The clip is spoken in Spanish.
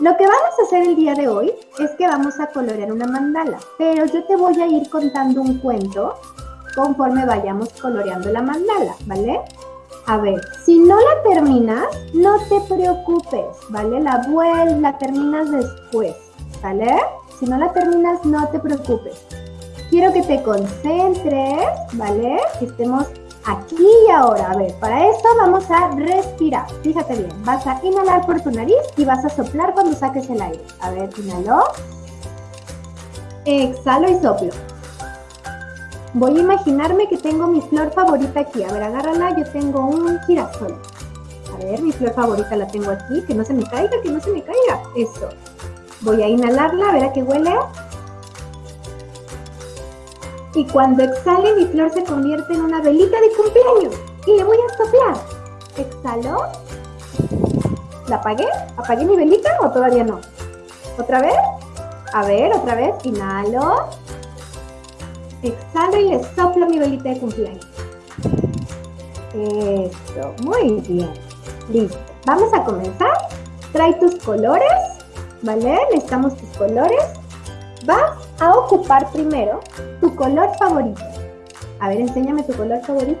Lo que vamos a hacer el día de hoy es que vamos a colorear una mandala, pero yo te voy a ir contando un cuento conforme vayamos coloreando la mandala, ¿vale? A ver, si no la terminas, no te preocupes, ¿vale? La vuelves, la terminas después, ¿vale? Si no la terminas, no te preocupes. Quiero que te concentres, ¿vale? Que estemos aquí y ahora. A ver, para eso vamos a respirar. Fíjate bien, vas a inhalar por tu nariz y vas a soplar cuando saques el aire. A ver, inhalo. Exhalo y soplo. Voy a imaginarme que tengo mi flor favorita aquí. A ver, agárrala, yo tengo un girasol. A ver, mi flor favorita la tengo aquí. Que no se me caiga, que no se me caiga. Eso. Voy a inhalarla, a ver a qué huele. Y cuando exhale, mi flor se convierte en una velita de cumpleaños. Y le voy a soplar. Exhalo. ¿La apagué? ¿Apagué mi velita o todavía no? ¿Otra vez? A ver, otra vez. Inhalo. Exhalo y le soplo mi velita de cumpleaños. Eso, muy bien. Listo. Vamos a comenzar. Trae tus colores, ¿vale? Necesitamos tus colores. Vas a ocupar primero tu color favorito. A ver, enséñame tu color favorito.